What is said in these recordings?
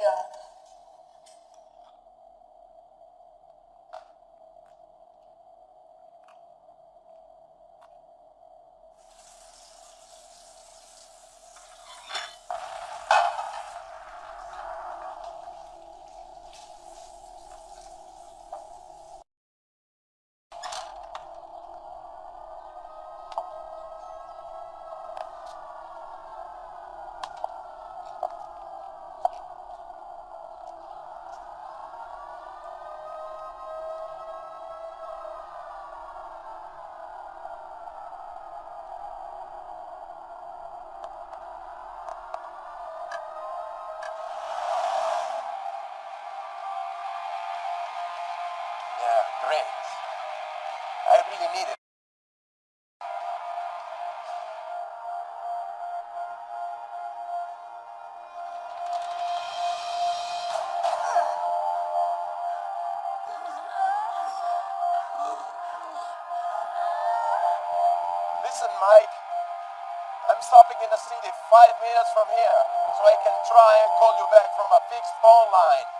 God. Really need it. Listen, Mike. I'm stopping in the city five minutes from here, so I can try and call you back from a fixed phone line.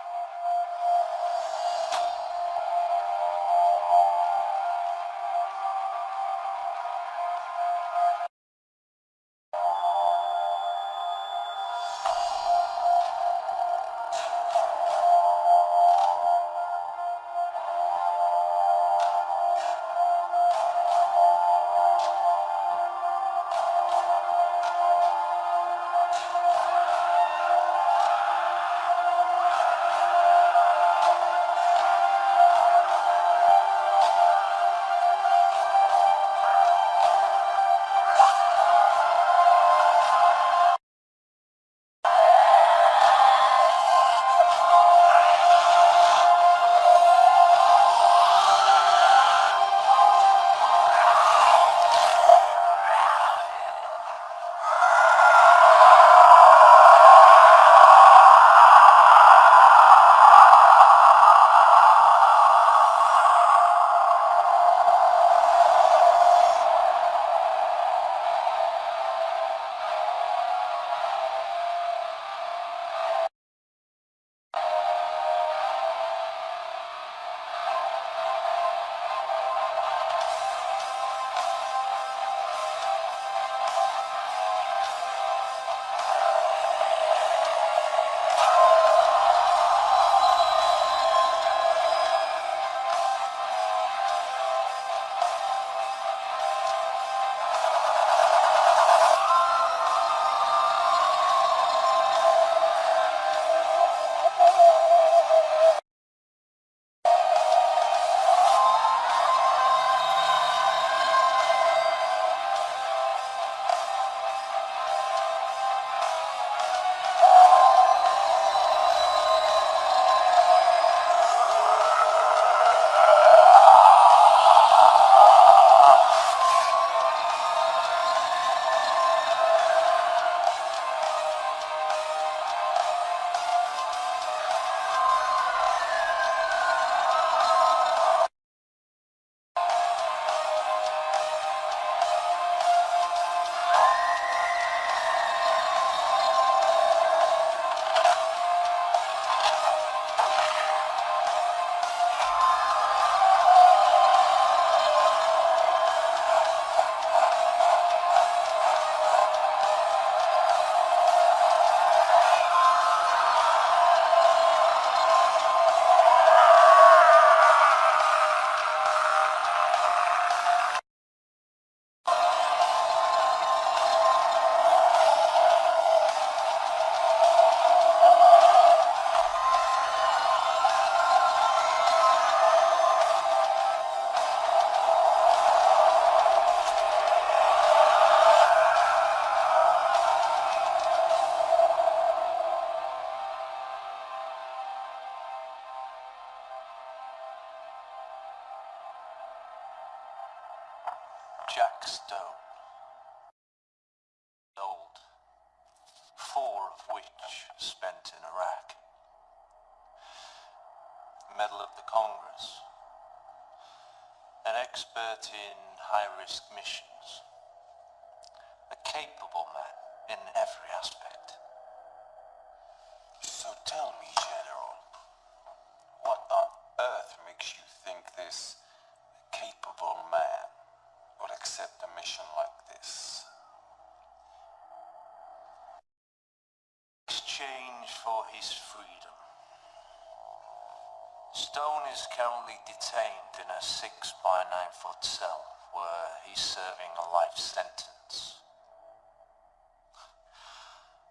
Sentence.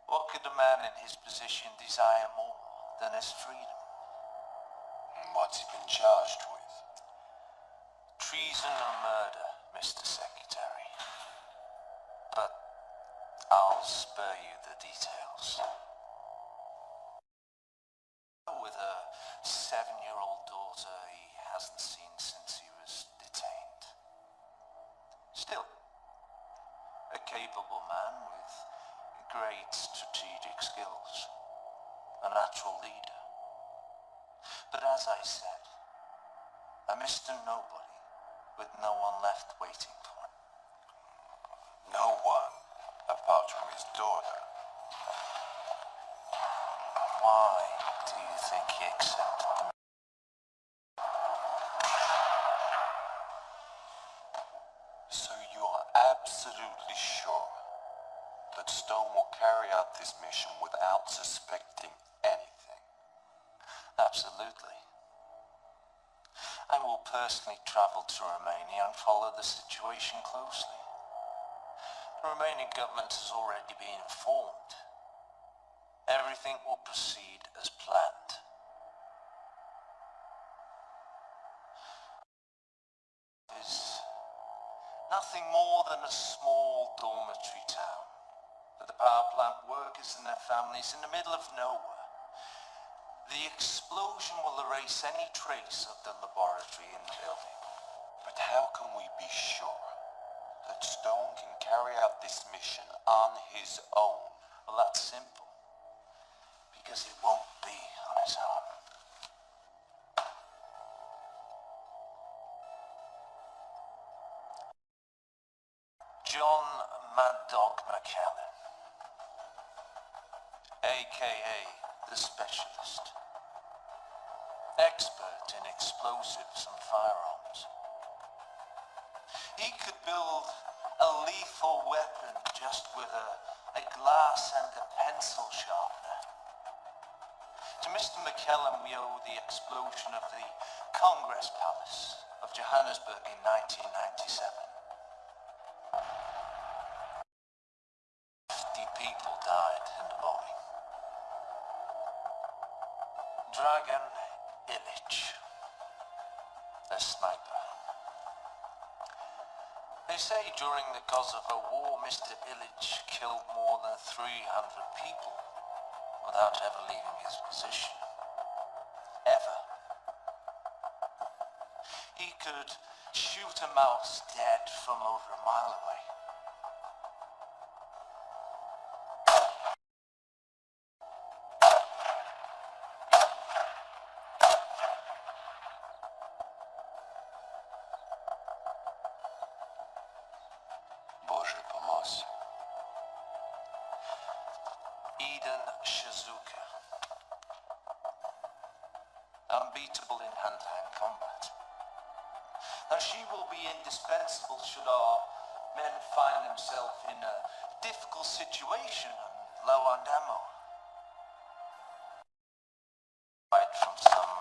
What could a man in his position desire more than his freedom? What's he been charged with? Treason and murder, Mr. Secretary. But I'll spare you the details. Mr. Nobody with no one left waiting for him. No one, apart from his daughter. Why do you think he accepted personally travel to Romania and follow the situation closely. The Romanian government has already been informed. Everything will proceed as planned. It is nothing more than a small dormitory town. With the power plant workers and their families in the middle of nowhere. The explosion will erase any trace of the laboratory in the building. But how can we be sure that Stone can carry out this mission on his own? Well, that's simple. Because it won't be on his own. Explosives and firearms. He could build a lethal weapon just with a, a glass and a pencil sharpener. To Mr. McKellen we owe the explosion of the Congress Palace of Johannesburg in 1997. During of a War, Mr. Illich killed more than 300 people without ever leaving his position. Ever. He could shoot a mouse dead from over a mile away. Situation and low on ammo. Right from some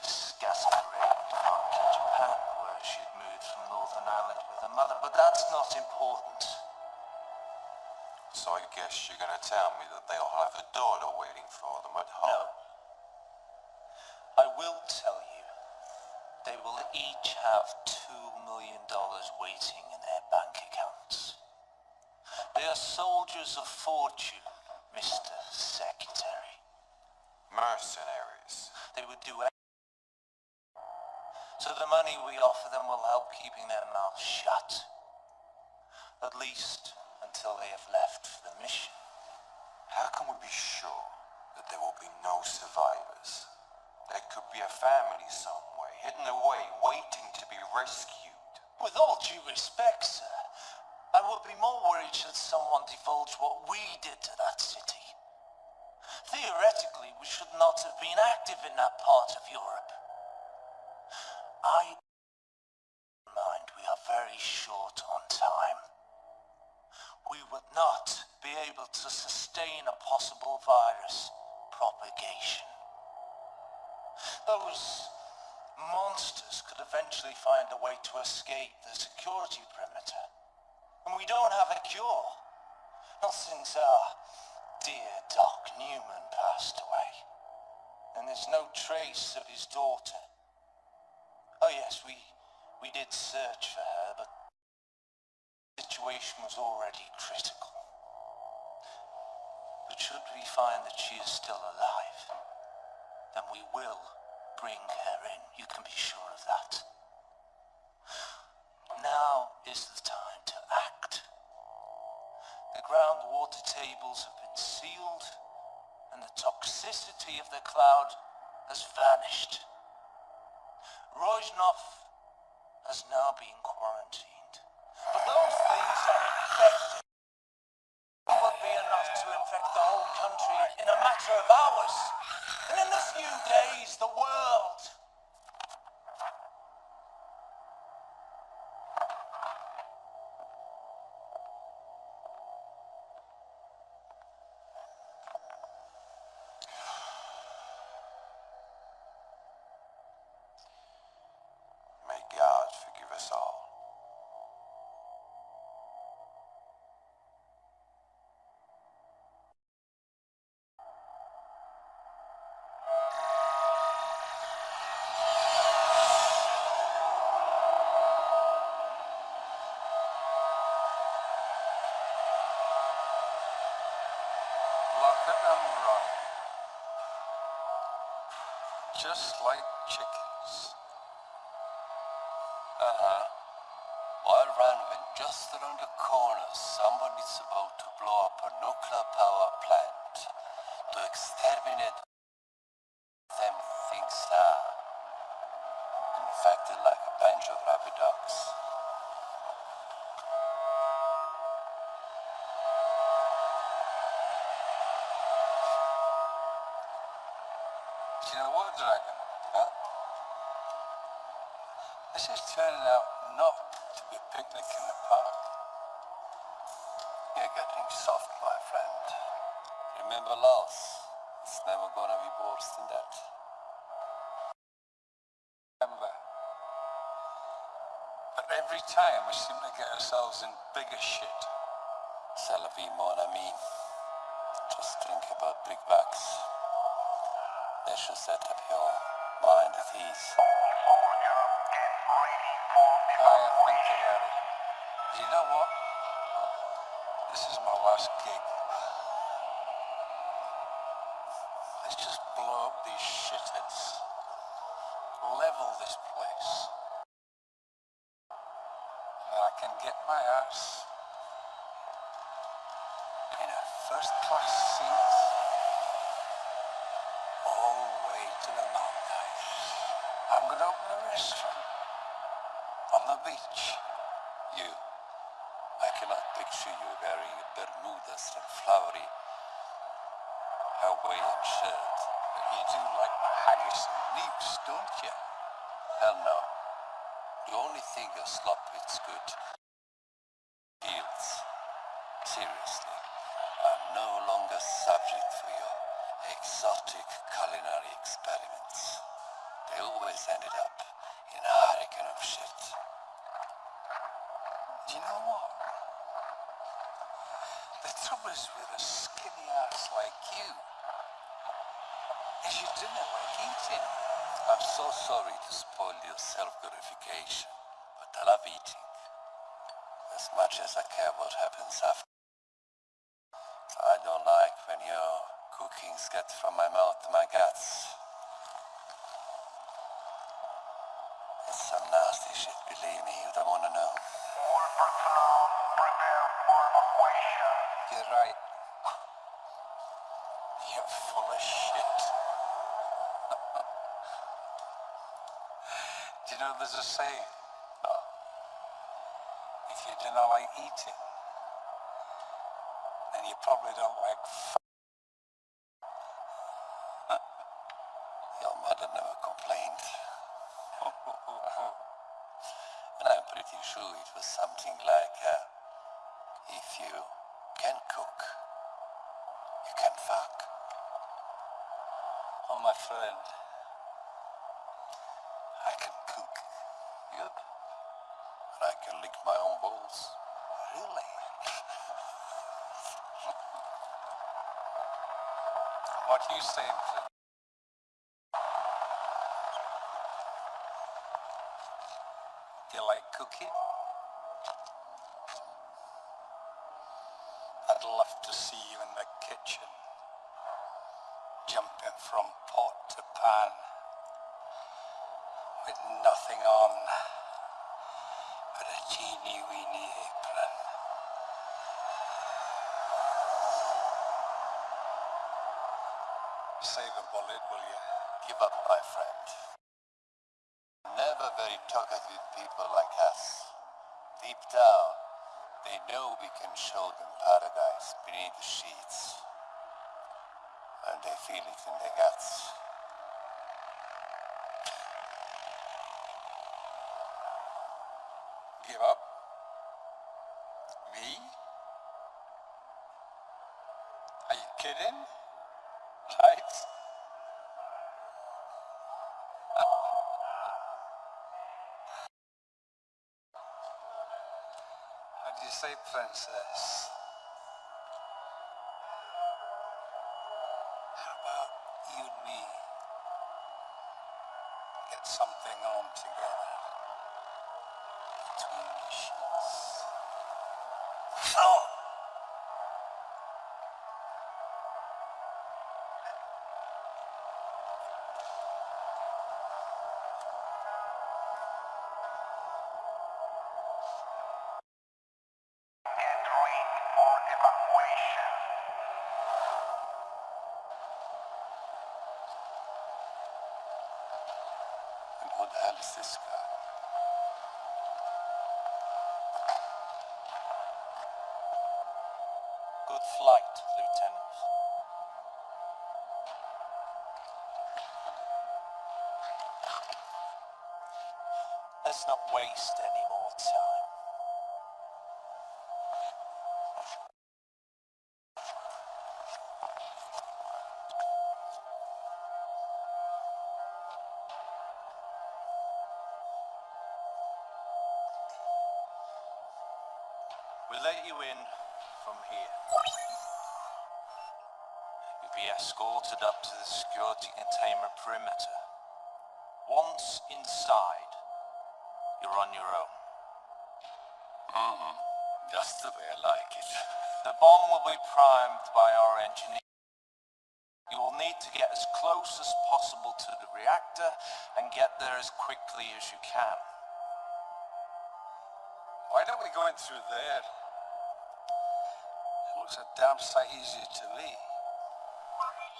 scatterbrained part in Japan where she'd moved from Northern Ireland with her mother, but that's not important. So I guess you're gonna tell me that they'll have a daughter waiting for them at home. No. I will tell you, they will each have two million dollars waiting in their bank accounts. They are soldiers of fortune, Mr. Secretary. Mercenaries. They would do anything. So the money we offer them will help keeping their mouths shut. At least until they have left for the mission. How can we be sure that there will be no survivors? There could be a family somewhere, hidden away, waiting to be rescued. With all due respect, sir, I would be more worried should someone divulge what we did to that city. Theoretically, we should not have been active in that part of Europe. I mind we are very short on time. We would not be able to sustain a possible virus propagation. Those monsters could eventually find a way to escape the security perimeter. And we don't have a cure. Not since our dear Doc Newman passed away. And there's no trace of his daughter. Oh yes, we we did search for her, but the situation was already critical. But should we find that she is still alive, then we will bring her in. You can be sure of that. Now is the time groundwater tables have been sealed, and the toxicity of the cloud has vanished. Rojnov has now been quarantined. Just like chickens. Uh-huh. While Ranvin, just around the corner, somebody's about to blow up a nuclear power plant to exterminate get ourselves in bigger shit. C'est la vie, mon ami. Just think about big bucks. They should set up your mind at ease. I think about it. You know what? This is my last gig. Let's just blow up these shitheads. Level this place. And I can get my ass in a first class seat all the way to the Maldives. I'm gonna open a restaurant on the beach. You. I cannot picture you wearing a Bermudas and flowery Hawaiian shirt. But you do like my haggis and neeps, don't you? Hell no. The only thing your slop is good. Probably don't like f- sure it was something like, uh, if you can cook, you can fuck. Oh, my friend. I can cook. Yep. And I can lick my own balls. Really? what do you you like cooking? I'd love to see you in the kitchen, jumping from pot to pan, with nothing on but a teeny weeny Save a bullet, will you? Give up, my friend. Never very talkative people like us. Deep down, they know we can show them paradise beneath the sheets. And they feel it in their guts. Give up? Me? Are you kidding? Right? How you Guy? Good flight, Lieutenant. Let's not waste let you in from here. You'll be escorted up to the security containment perimeter. Once inside, you're on your own. Mm. Just the way I like it. The bomb will be primed by our engineer. You will need to get as close as possible to the reactor and get there as quickly as you can. Why don't we go in through there? It looks a damn sight easier to me.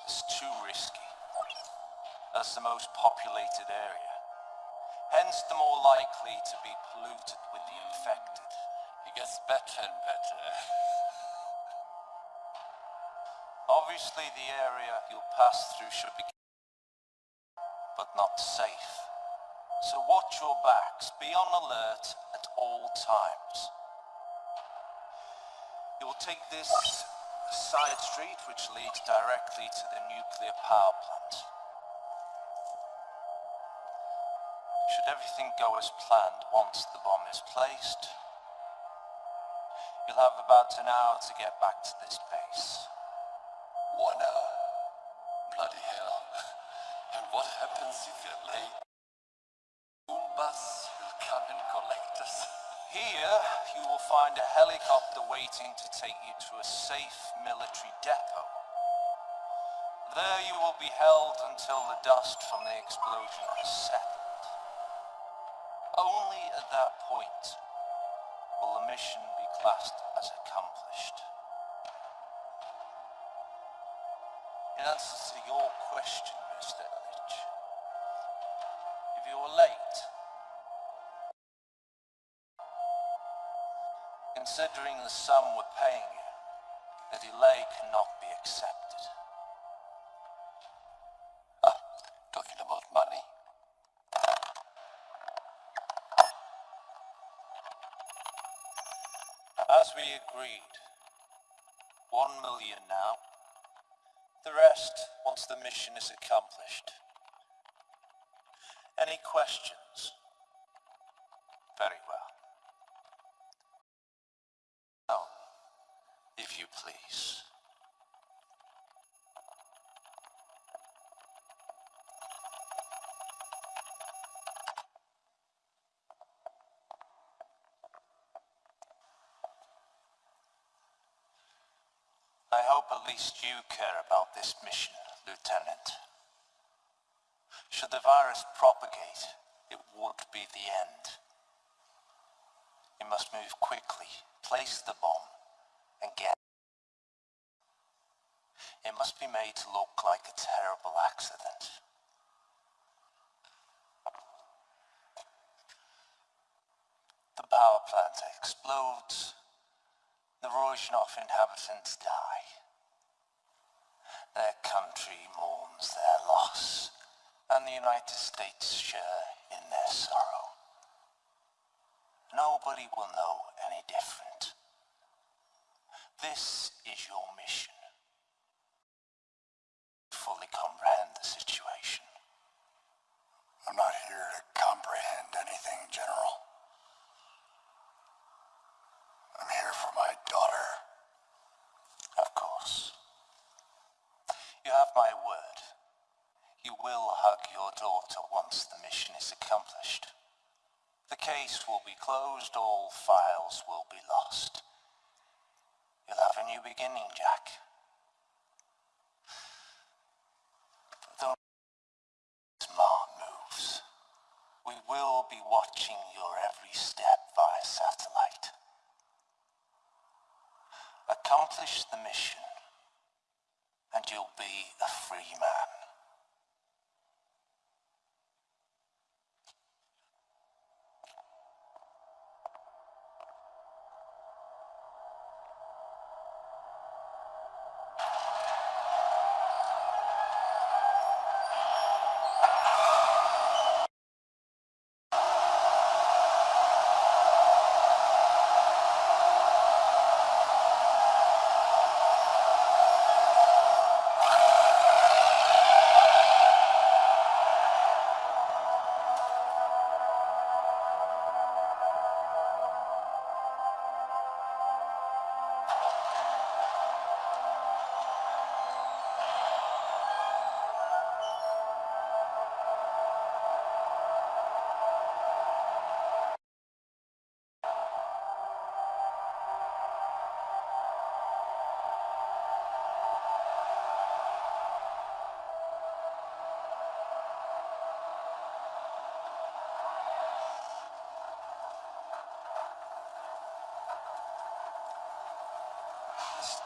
It's too risky. That's the most populated area. Hence the more likely to be polluted with the infected. It gets better and better. Obviously the area you'll pass through should be but not safe. So watch your backs, be on alert at all times. You will take this side street which leads directly to the nuclear power plant. Should everything go as planned once the bomb is placed, you'll have about an hour to get back to this base. One hour. Bloody hell. And what happens if you're late? You find a helicopter waiting to take you to a safe military depot. There you will be held until the dust from the explosion has settled. Only at that point will the mission be classed as accomplished. In answer to your question, Mr. Ellich, if you're late, Considering the sum we're paying you, the delay cannot be accepted. Ah, talking about money. As we agreed, one million now. The rest once the mission is accomplished. Any questions? I hope at least you care about this mission, Lieutenant. Should the virus propagate, it won't be the end. You must move quickly, place the bomb, and get it. must be made to look like a terrible accident.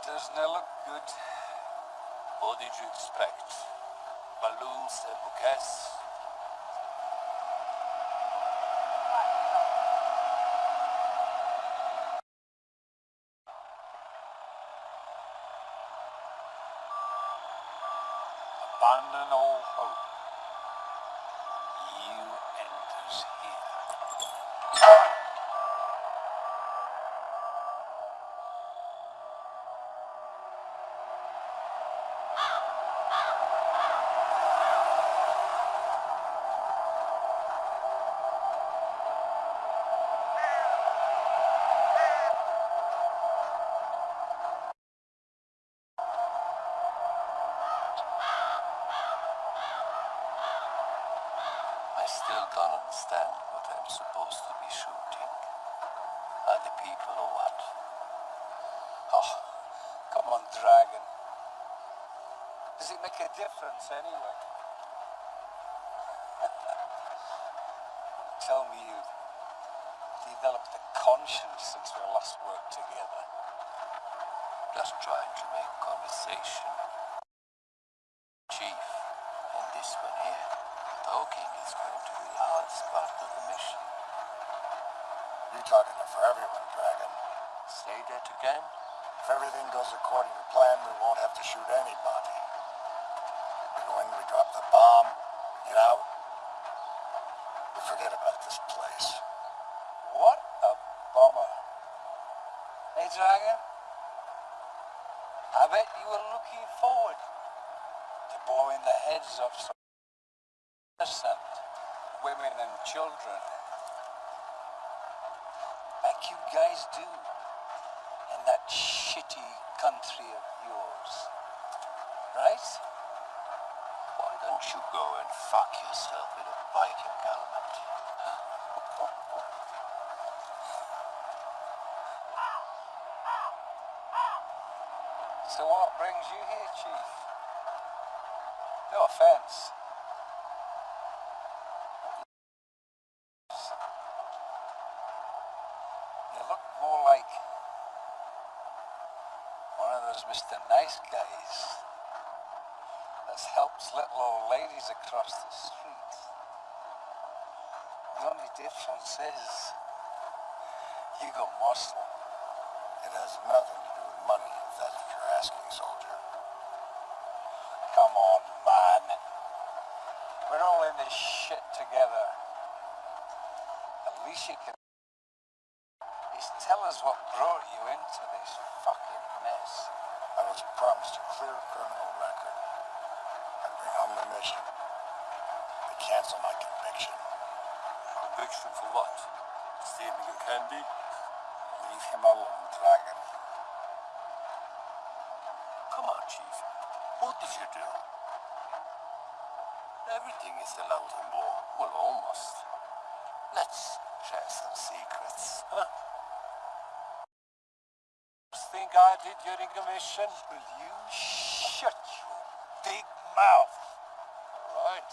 Doesn't look good? What did you expect? Balloons and bouquets? Abandon all a difference anyway? Tell me you developed a conscience since we last worked together. Just trying to make conversation. Bet you were looking forward to blowing the heads off some innocent women and children. Like you guys do in that shitty country of yours. Right? Why don't you go and fuck yourself in a Viking helmet? So what brings you here, Chief? No offense. You look more like one of those Mr. Nice Guys that helps little old ladies across the street. The only difference is you got muscle. It has nothing asking, soldier. Come on, man. We're all in this shit together. At least you can is tell us what brought you into this fucking mess. I was promised a clear criminal record. I bring home the mission. They cancel my conviction. Conviction for what? Stealing a candy? Leave him alone, Dragon. Come on, Chief. What did you do? Everything is allowed on board. Well, almost. Let's share some secrets. Huh? Think I did during a mission? Will you shut your big mouth? All right.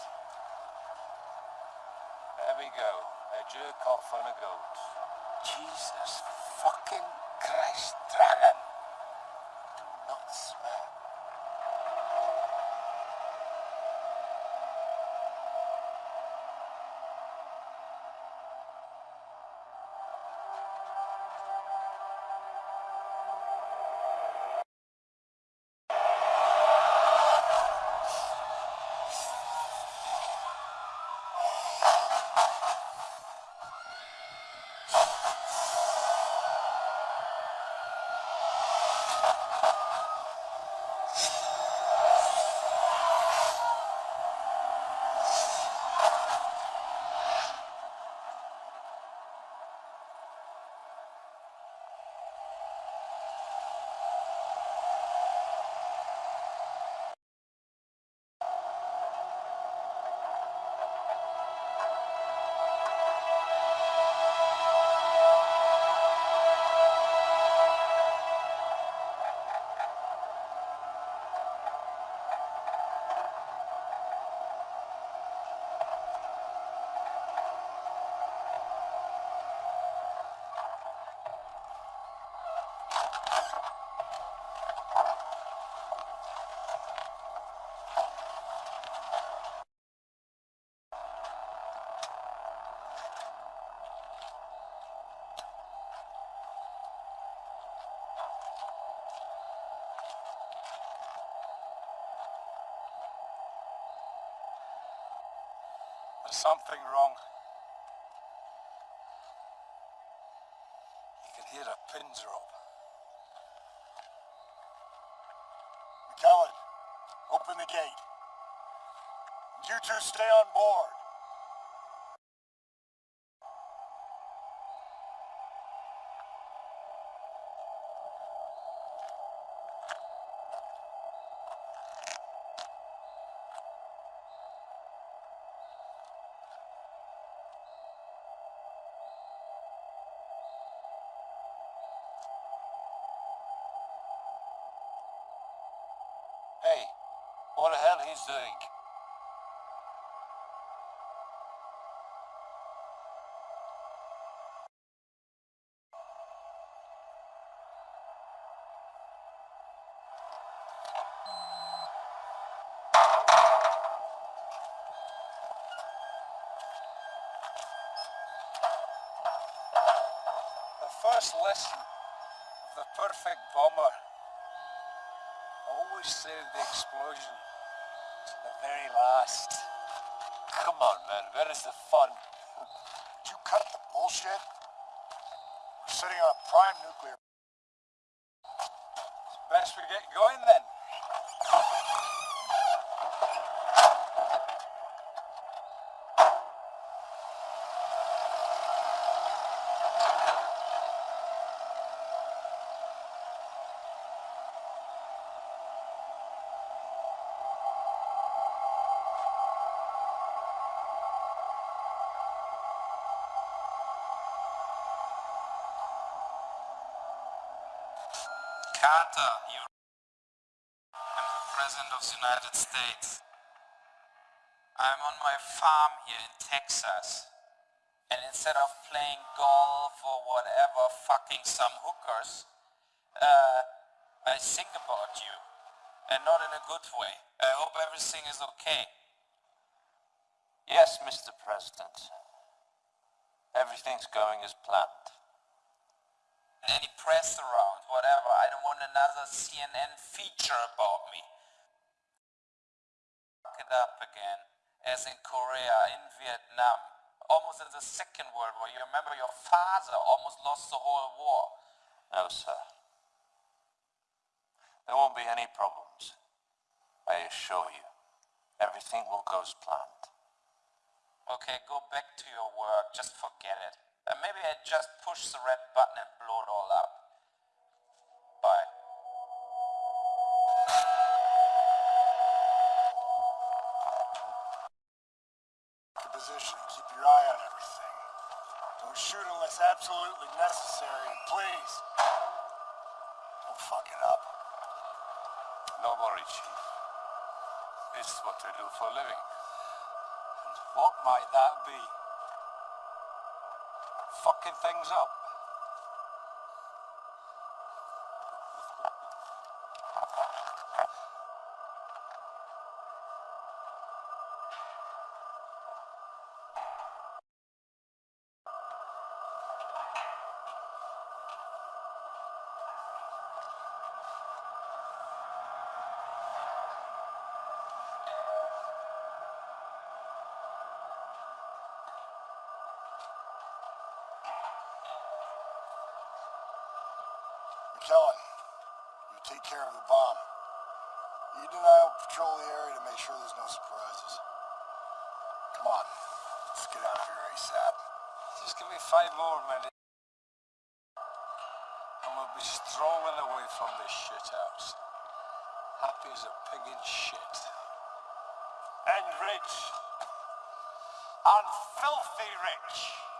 There we go. A jerk off on a goat. Jesus fucking something wrong. You can hear a pin drop. McKellen, open the gate. You two stay on board. Lesson of the perfect bomber always save the explosion to the very last. Come on, man. Where is the fun? Would you cut the bullshit? We're sitting on a prime nuclear It's best we get going then. You. I'm the President of the United States. I'm on my farm here in Texas. And instead of playing golf or whatever, fucking some hookers, uh, I think about you. And not in a good way. I hope everything is okay. Yes, Mr. President. Everything's going as planned. Any press around, whatever. I don't want another CNN feature about me. Fuck it up again. As in Korea, in Vietnam, almost in the Second World War. You remember your father almost lost the whole war. No, sir. There won't be any problems. I assure you. Everything will go as planned. Okay, go back to your work. Just forget it. And maybe I just push the red button and blow it all up. Bye. Your position and keep your eye on everything. Don't shoot unless absolutely necessary, please, don't fuck it up. No worry, Chief. This is what I do for a living. And What might that be? Fucking things up. Rich. And filthy rich.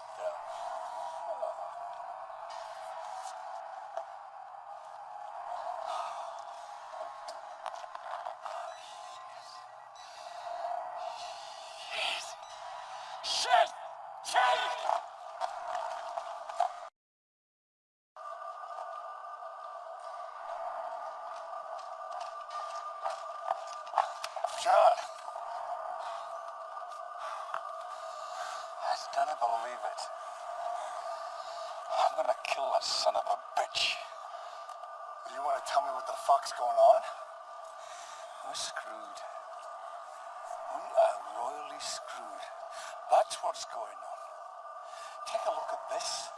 The Shit! Shit! John, I don't believe it. I'm gonna kill that son of a bitch. do you want to tell me what the fuck's going on? We're screwed. We are royally screwed. That's what's going on. Take a look at this.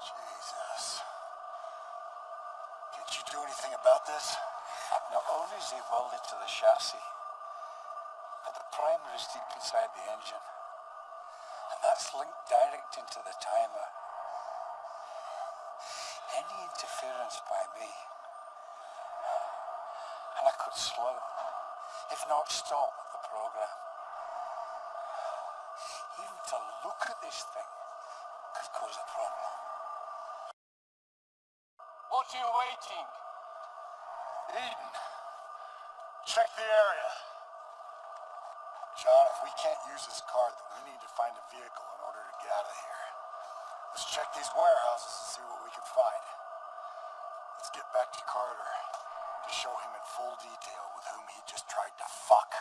Jesus. Did you do anything about this? Not only is he welded to the chassis, but the primer is deep inside the engine. And that's linked direct into the timer. Any interference by me, and I could slow, if not stop, the program. Even to look at this thing could cause a problem. What are you waiting? Eden, check the area. John, if we can't use this card, then we need to find a vehicle in order to get out of here. Let's check these warehouses and see what we can find. Let's get back to Carter to show him in full detail with whom he just tried to fuck.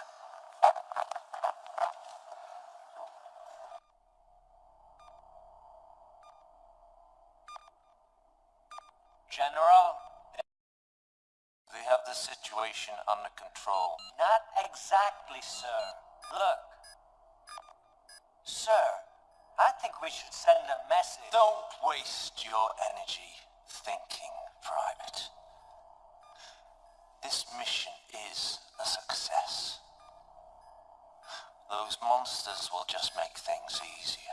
Will just make things easier.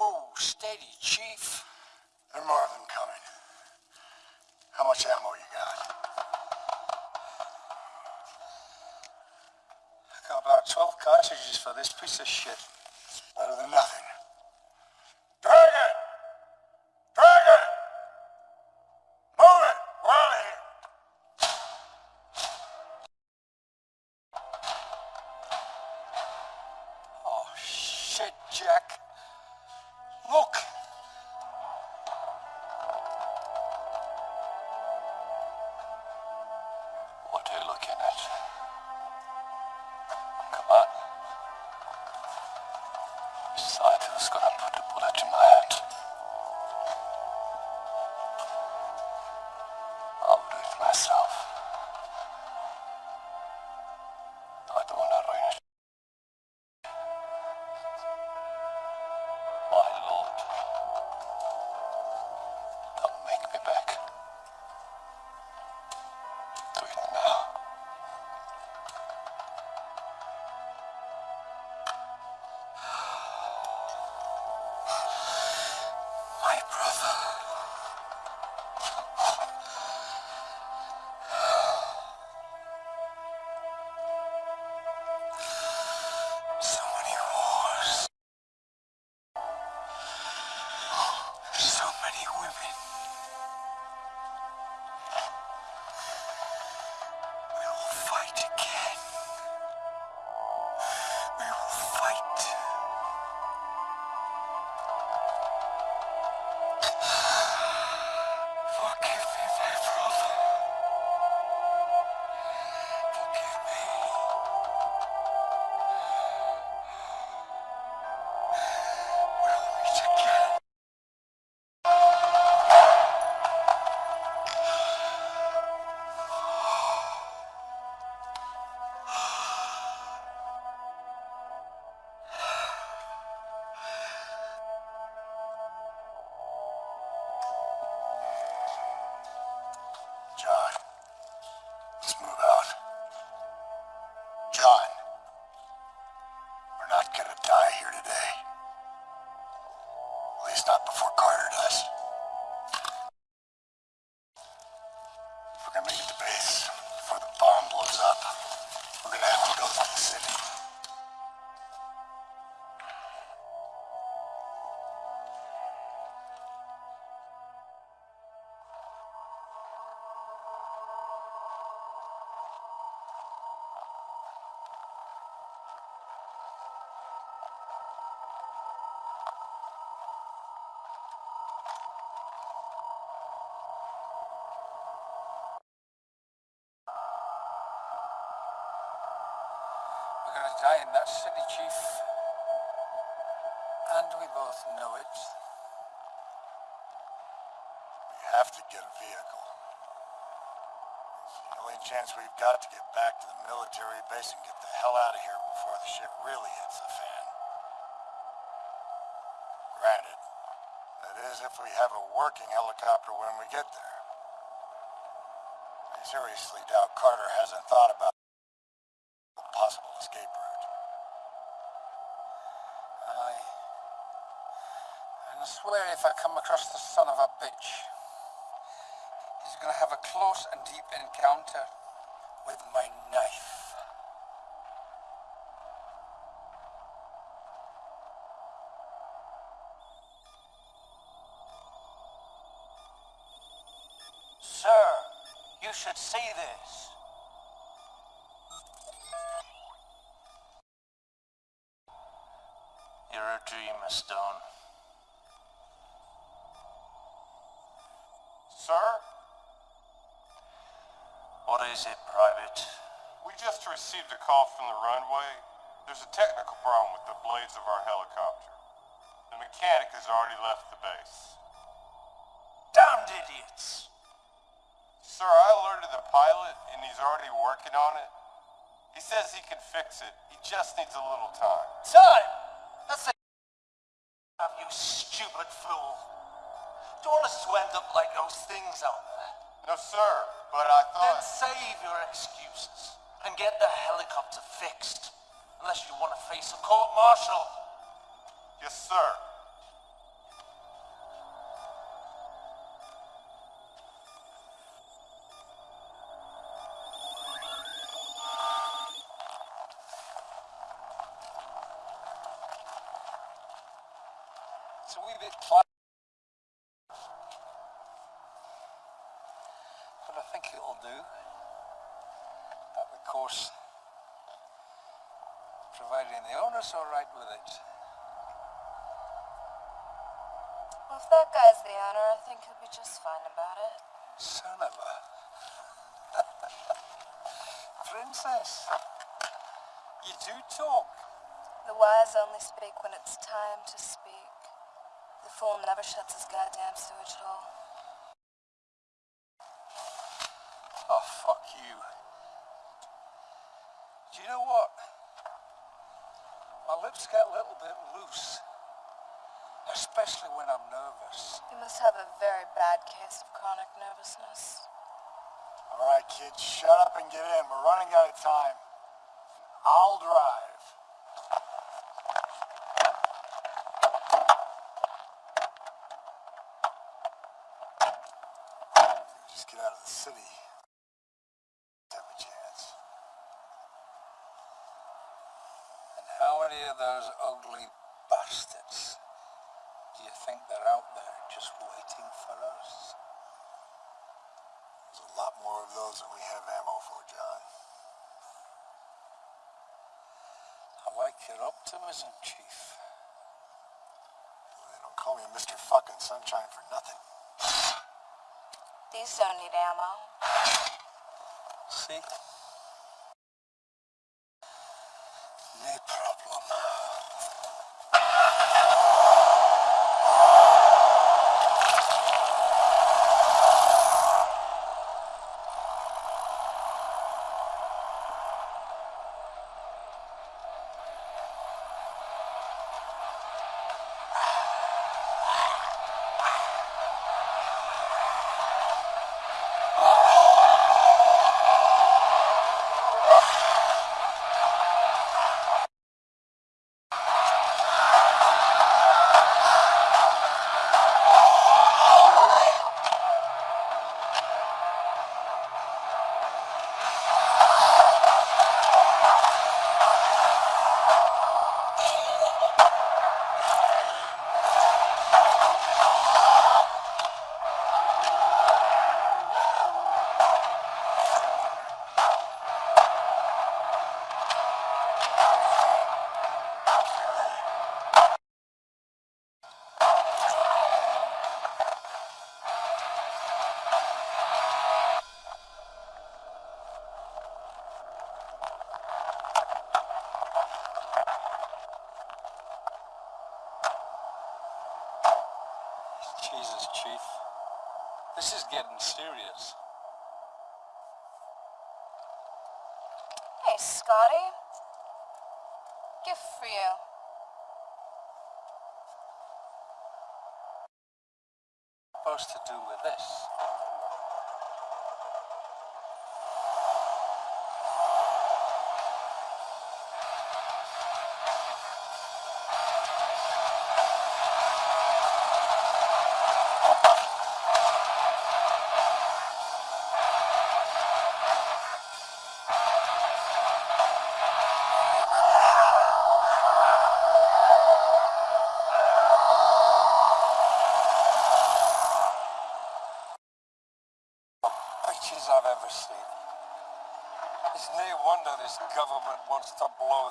Whoa. Steady, Chief. There are more of them coming. How much ammo you got? I got about 12 cartridges for this piece of shit. We're gonna die in that city, Chief. And we both know it. We have to get a vehicle. It's the only chance we've got to get back to the military base and get the hell out of here before the shit really hits the fan. Granted, that is if we have a working helicopter when we get there. I seriously doubt Carter hasn't thought about a possible escape route. Aye. And I swear if I come across the son of a bitch, he's gonna have a close and deep encounter with my knife. Received a call from the runway. There's a technical problem with the blades of our helicopter. The mechanic has already left the base. Damned idiots! Sir, I alerted the pilot and he's already working on it. He says he can fix it. He just needs a little time. Time! That's a... Have you stupid fool. Don't want us to end up like those things out there. No, sir, but I thought... Then save your excuses and get the helicopter fixed. Unless you want to face a court martial. Yes, sir. If the owner, I think he'll be just fine about it. Son of a... Princess. You do talk. The wise only speak when it's time to speak. The fool never shuts his goddamn sewage hole. Oh, fuck you. Do you know what? My lips get a little bit loose. Especially when I'm nervous. You must have a very bad case of chronic nervousness. All right, kids, shut up and get in. We're running out of time. I'll drive. Just get out of the city. Have a chance. And how many of those ugly bastards think they're out there just waiting for us? There's a lot more of those than we have ammo for, John. I like your optimism, Chief. They don't call me Mr. Fucking Sunshine for nothing. These don't need ammo. See?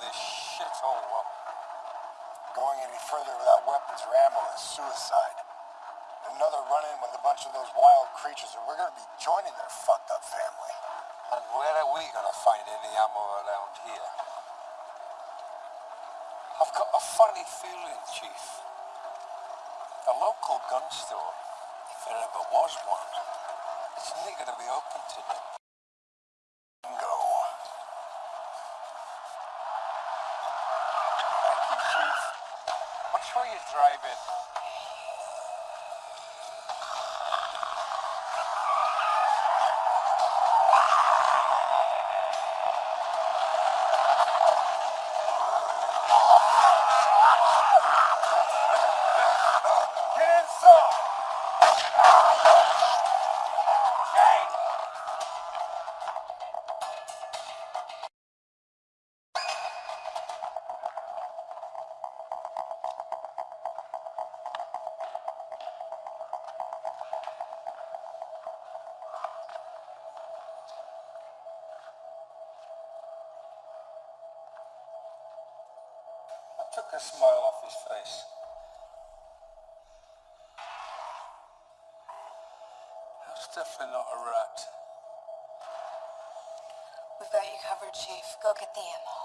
This shithole up. Going any further without weapons or ammo is suicide. Another run-in with a bunch of those wild creatures, and we're to be joining their fucked up family. And where are we to find any ammo around here? I've got a funny feeling, Chief. The local gun store, if there ever was one, it's going to be open today. Go. Thank you, Chief. Watch where you're took a smile off his face. That's definitely not a rat. We've got you covered, Chief. Go get the ammo.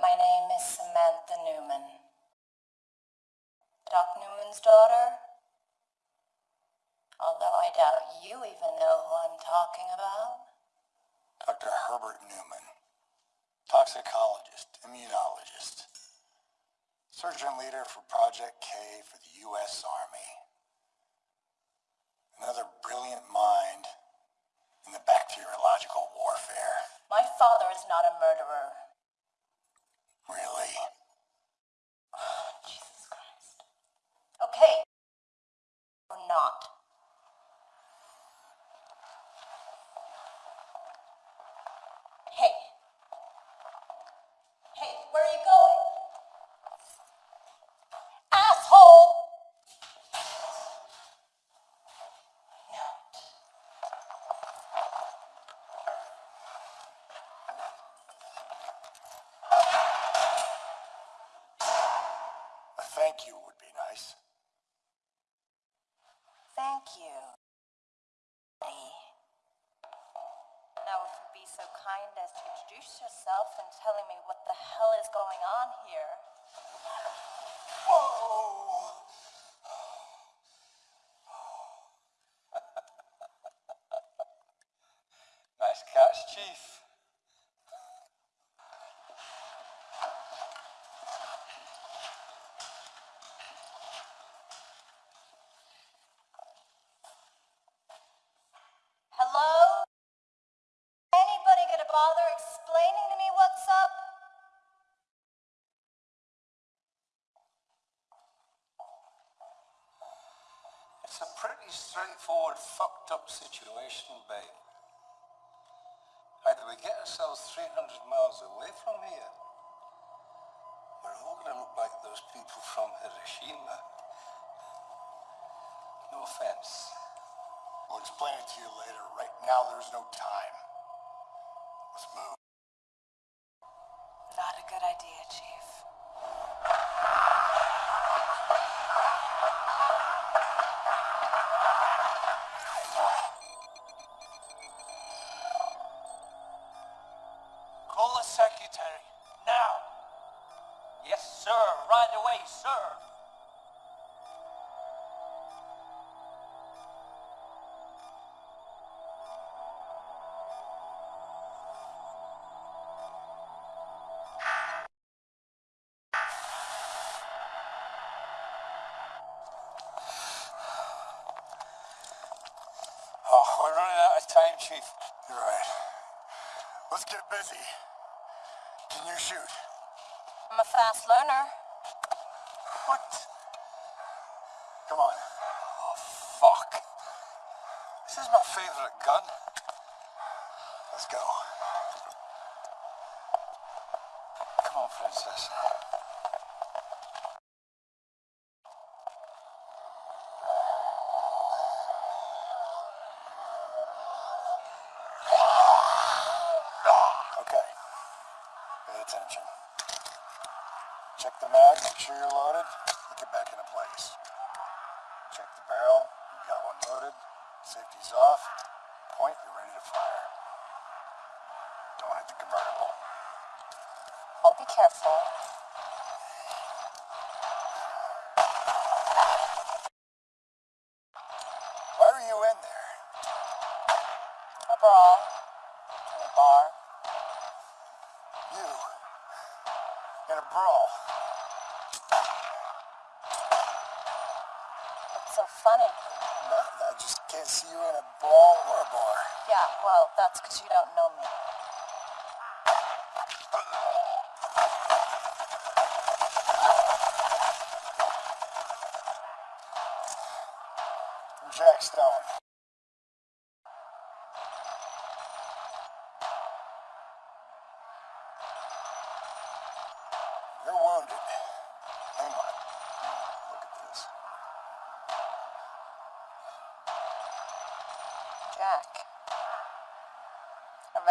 My name is Samantha Newman. Doc Newman's daughter? Although I doubt you even know who I'm talking about. Dr. Herbert Newman. Toxicologist, immunologist. Surgeon leader for Project K for the U.S. Army. Another brilliant mind in the bacteriological warfare. My father is not a murderer. Really? Jesus Christ. Okay. Or not. Straightforward, fucked up situation, babe. Either we get ourselves 300 miles away from here, we're all gonna look like those people from Hiroshima. No offense. We'll explain it to you later. Right now, there's no time. Let's get busy. Can you shoot? I'm a fast learner. What? Come on. Oh, fuck. This is my favorite gun. Let's go. Come on, Princess. Okay. Pay attention. Check the mag, make sure you're loaded. Look it back into place. Check the barrel. You got one loaded. Safety's off. Point, you're ready to fire. Don't hit the convertible. I'll be careful. Because you know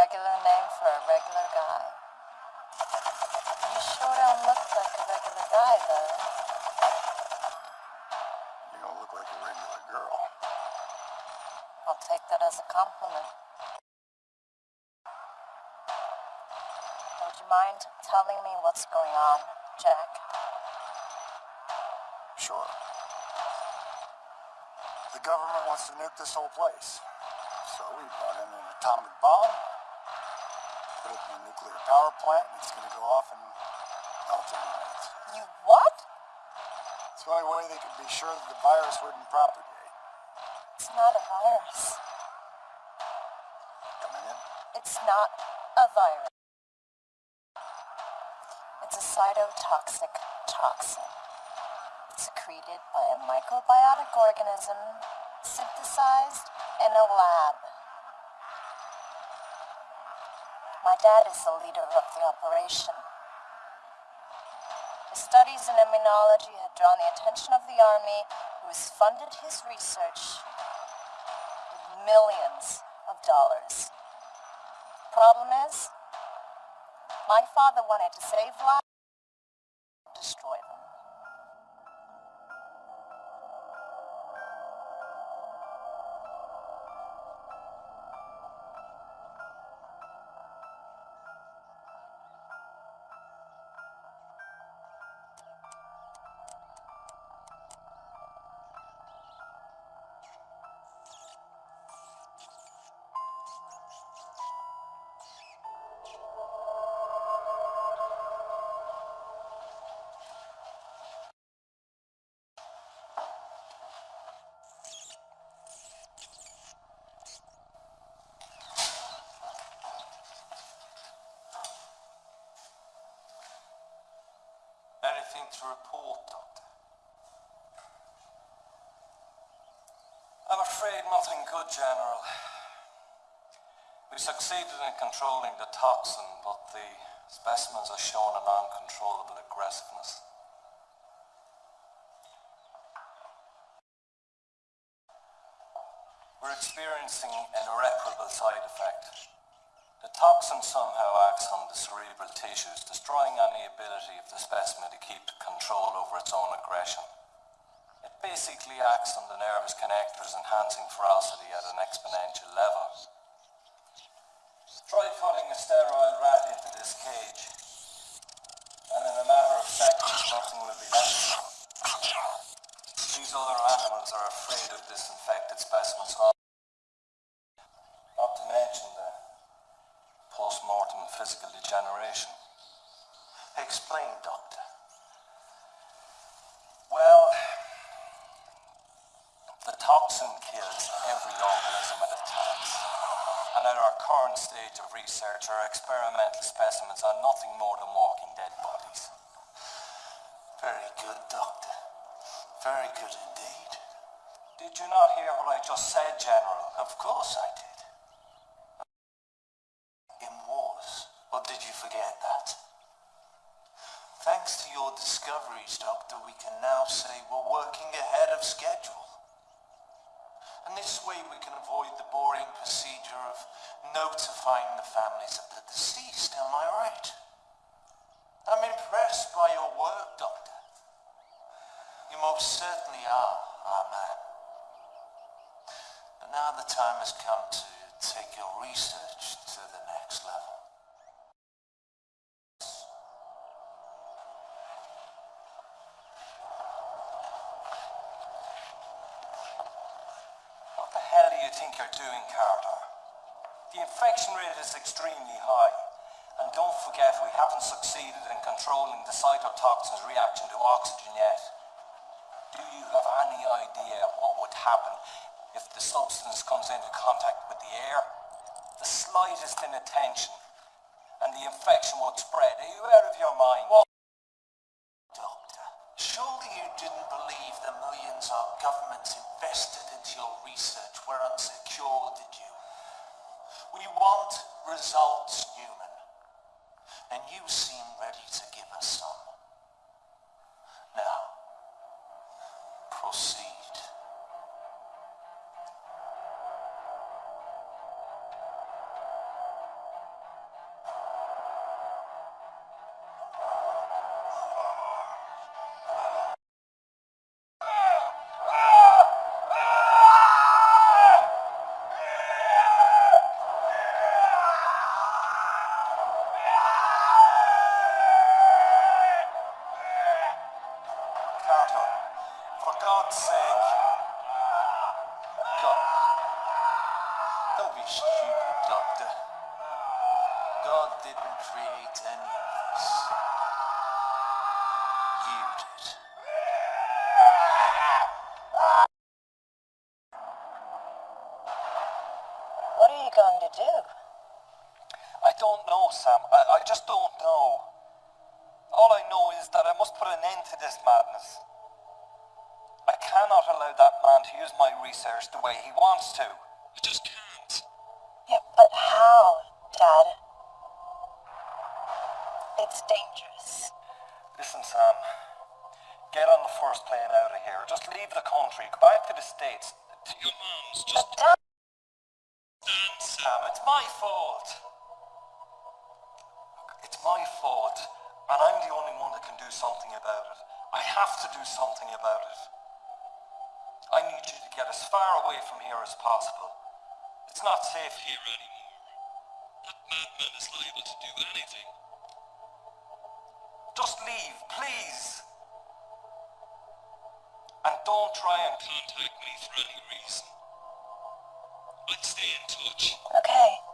regular name for a regular guy. You sure don't look like a regular guy, though. You don't look like a regular girl. I'll take that as a compliment. Would you mind telling me what's going on, Jack? Sure. The government wants to nuke this whole place. So we brought in an atomic bomb, put it in a nuclear power plant, and it's gonna go off in relatively minutes. You what? It's the only way they could be sure that the virus wouldn't propagate. It's not a virus. Coming in? It's not a virus. It's a cytotoxic toxin. Secreted by a microbiotic organism synthesized in a lab. My dad is the leader of the operation. His studies in immunology had drawn the attention of the army, who has funded his research with millions of dollars. Problem is, my father wanted to save lives, afraid nothing good, General. We succeeded in controlling the toxin, but the specimens are showing an uncontrollable aggressiveness. We're experiencing an irreparable side effect. The toxin somehow acts on the cerebral tissues, destroying any ability of the specimen to keep control over its own aggression. Basically acts on the nervous connectors, enhancing ferocity at an exponential level. Try putting a sterile rat into this cage, and in a matter of seconds, nothing will be left. These other animals are afraid of this infected specimen's you're doing, Carter? The infection rate is extremely high. And don't forget, we haven't succeeded in controlling the cytotoxin's reaction to oxygen yet. Do you have any idea what would happen if the substance comes into contact with the air? The slightest inattention, and the infection would spread. Are you out of your mind? Wants to. I just can't. Yeah, but how, Dad? It's dangerous. Listen, Sam. Get on the first plane out of here. Just leave the country. Go back to the States. It's not safe here anymore. That madman is liable to do anything. Just leave, please. And don't try and contact me for any reason. I'd stay in touch. Okay.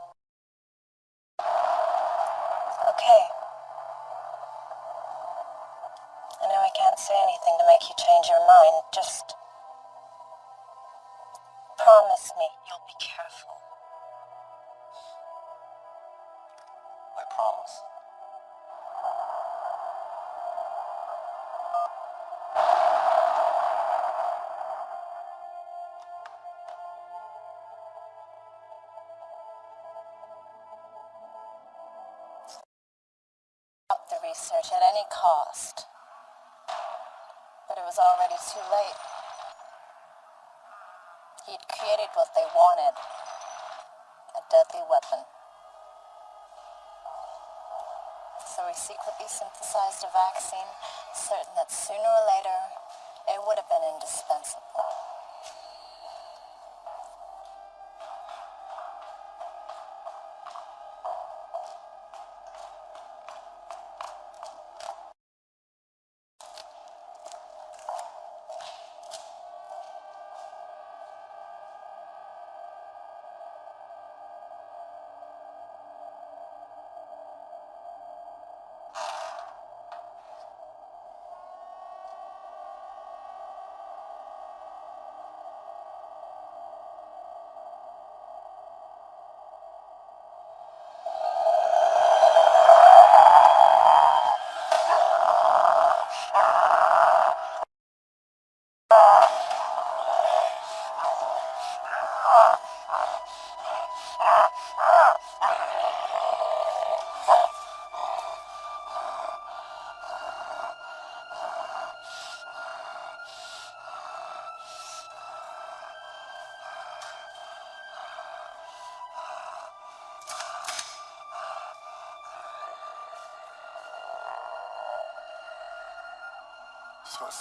Secretly synthesized a vaccine, certain that sooner or later, it would have been indispensable.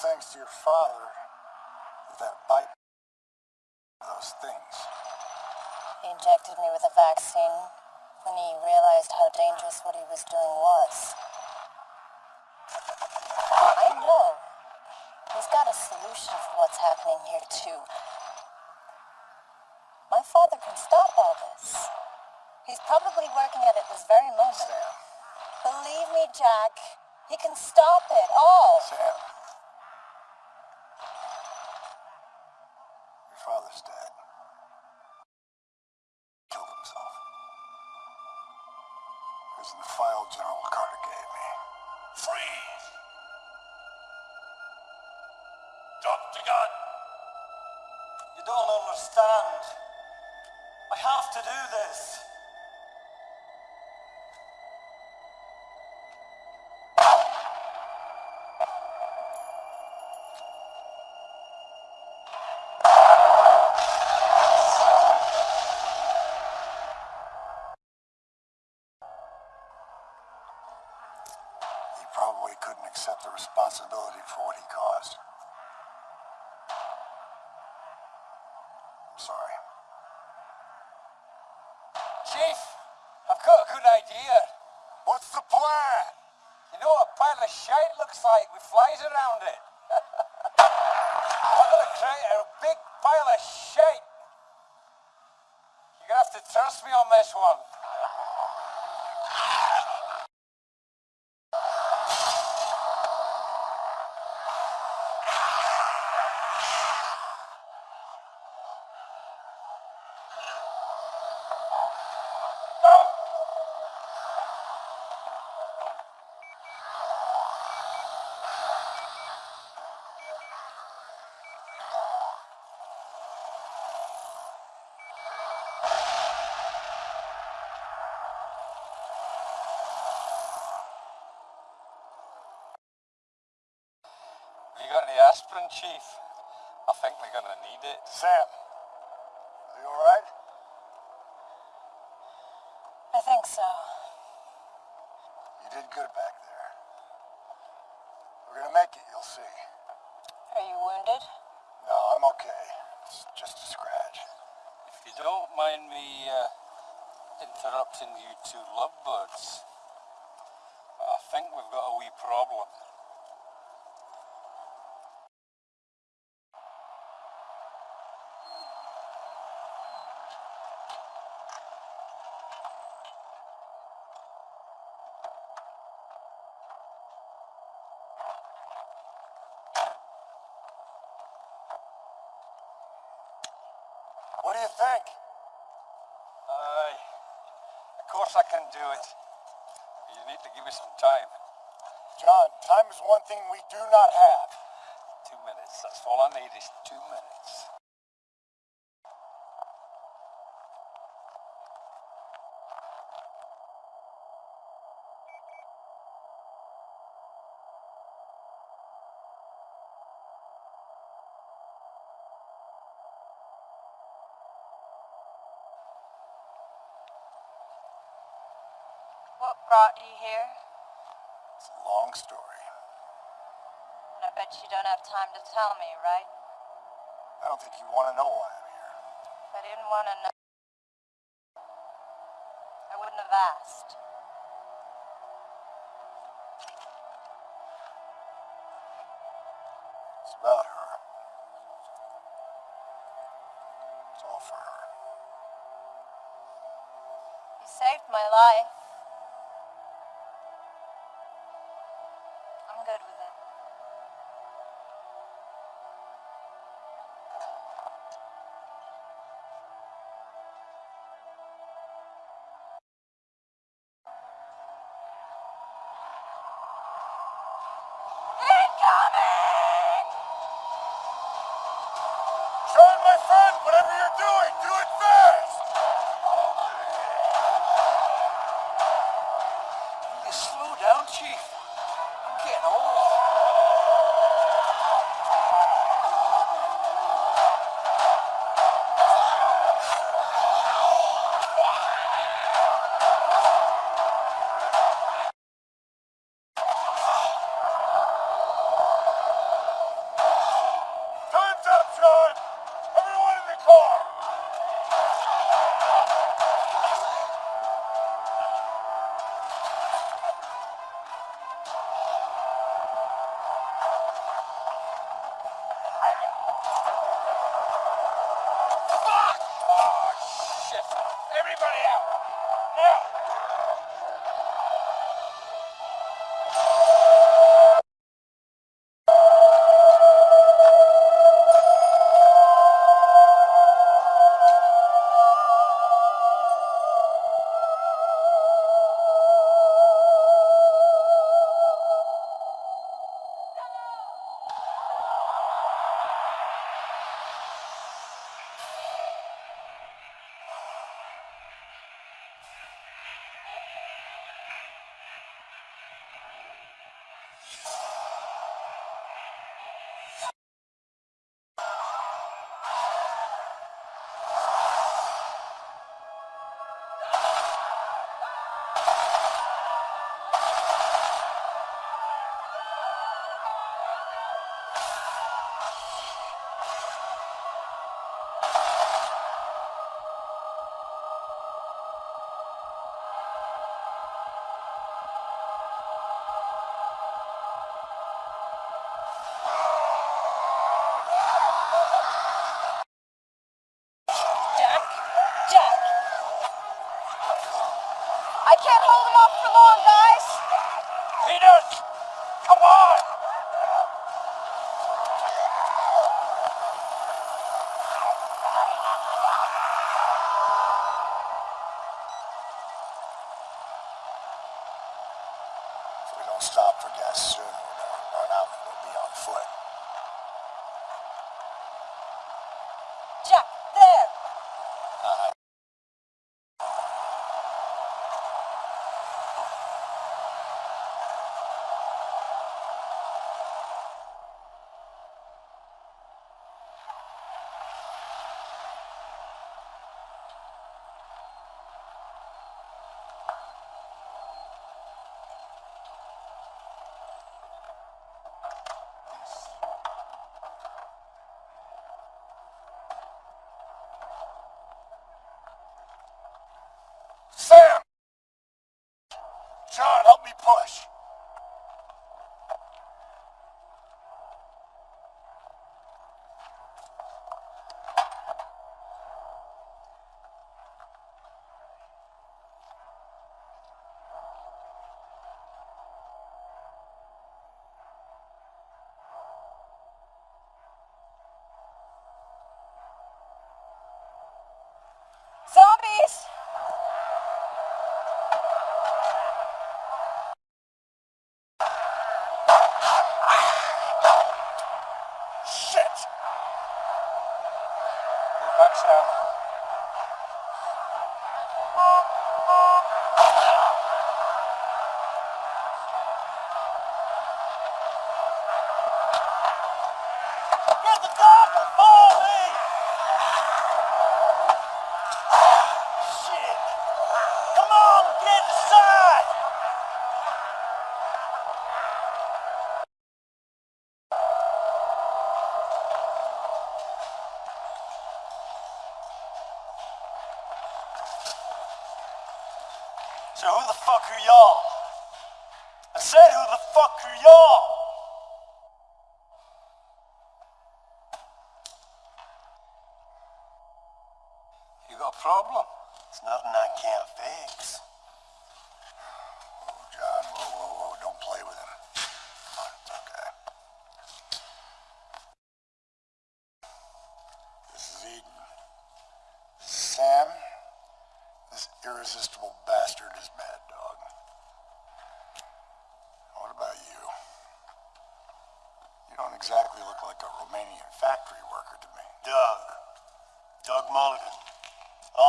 Thanks to your father that bite those things. He injected me with a vaccine when he realized how dangerous what he was doing was. I know. He's got a solution for what's happening here, too. My father can stop all this. He's probably working at it this very moment. Sam. Believe me, Jack, he can stop it all. Sam. You got any aspirin, Chief? I think we're gonna need it. Sam, are you alright? I think so. You did good back there. We're gonna make it, you'll see. Are you wounded? No, I'm okay. It's just a scratch. If you don't mind me uh, interrupting you two lovebirds, I think we've got a wee problem. What do you think? Aye, of course I can do it. You need to give me some time. John, time is one thing we do not have. Two minutes. That's all I need is two minutes. what brought you here? It's a long story. And I bet you don't have time to tell me, right? I don't think you want to know why I'm here. If I didn't want to know, I wouldn't have asked.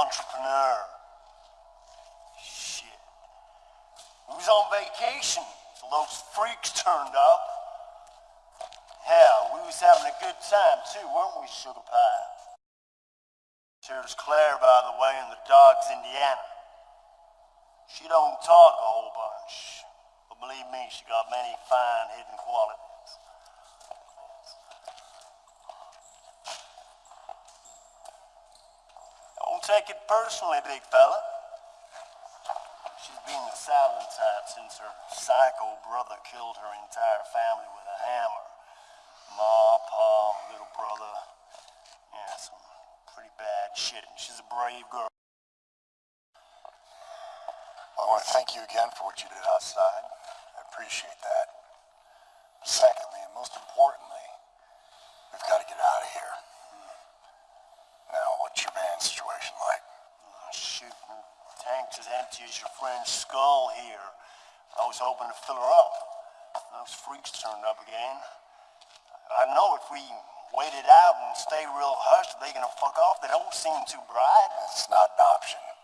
Entrepreneur. Shit. We was on vacation, those freaks turned up. Hell, we was having a good time too, weren't we, Sugar Pie? Here's Claire, by the way, and the dog's Indiana. She don't talk a whole bunch, but believe me, she got many fine hidden qualities. Take it personally, big fella. She's been the silent type since her psycho brother killed her entire family with a hammer. Tank's as empty as your friend's skull here. I was hoping to fill her up. Those freaks turned up again. I know if we wait it out and stay real hushed, they're gonna fuck off. They don't seem too bright. That's not an option.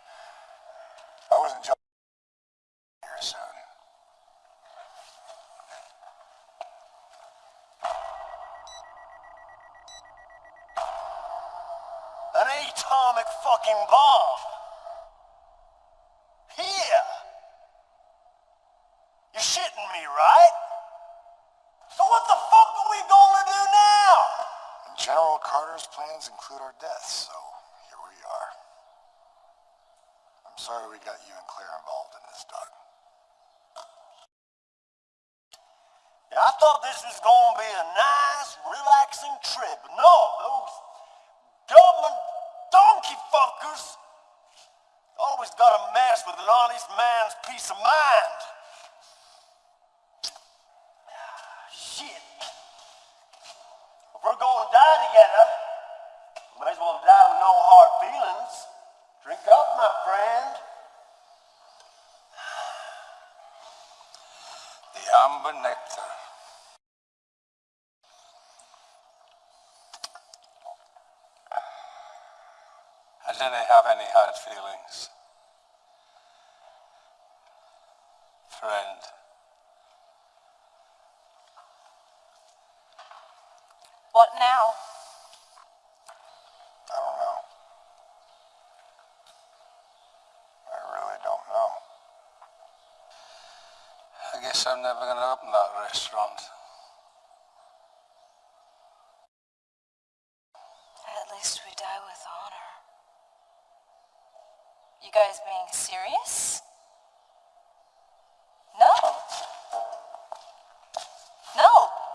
Hard feelings. Friend. What now? I don't know. I really don't know. I guess I'm never going to open that restaurant. At least we die with honor. You guys being serious? No. No,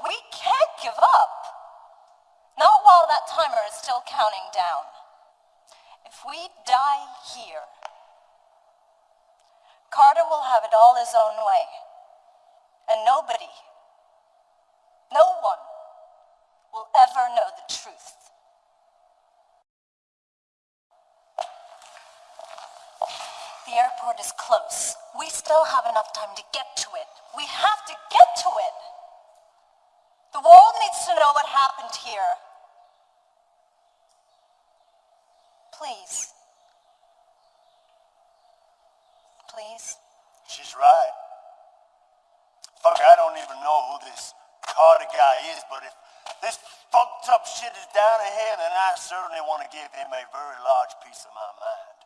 we can't give up. Not while that timer is still counting down. If we die here, Carter will have it all his own way. And nobody, no one, will ever know the truth. The airport is close. We still have enough time to get to it. We have to get to it. The world needs to know what happened here. Please. Please. She's right. Fuck, I don't even know who this But if this fucked up shit is down ahead, then I certainly want to give him a very large piece of my mind.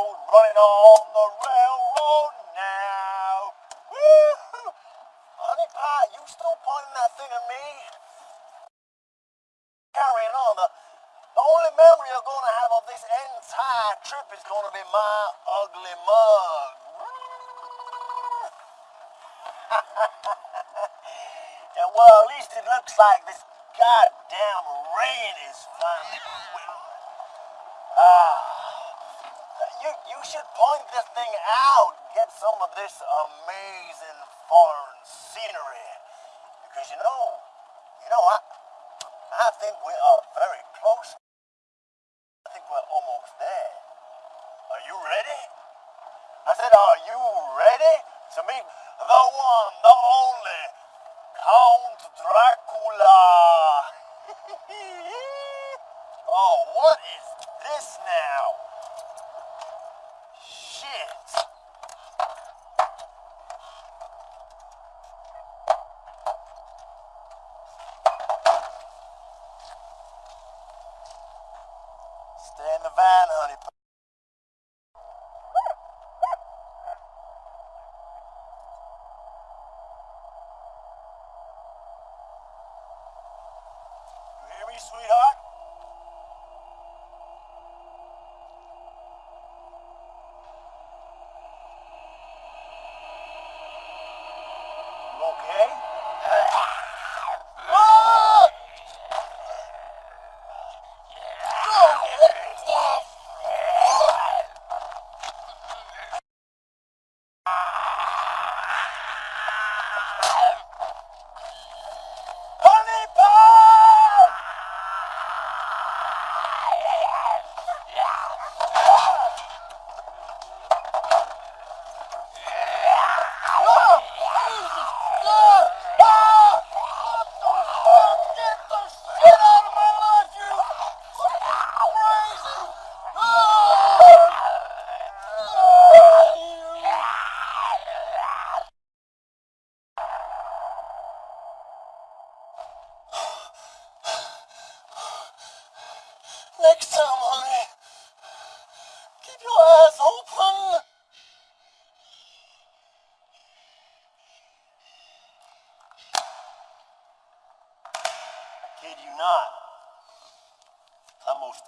The railroad now. Honey pie, you still pointing that thing at me? Carrying on, the, the only memory you're gonna have of this entire trip is gonna be my ugly mug. yeah, well, at least it looks like this goddamn rain is finally. Ah. You, you should point this thing out. Get some of this amazing foreign scenery. Because you know, you know, I, I think we are very close.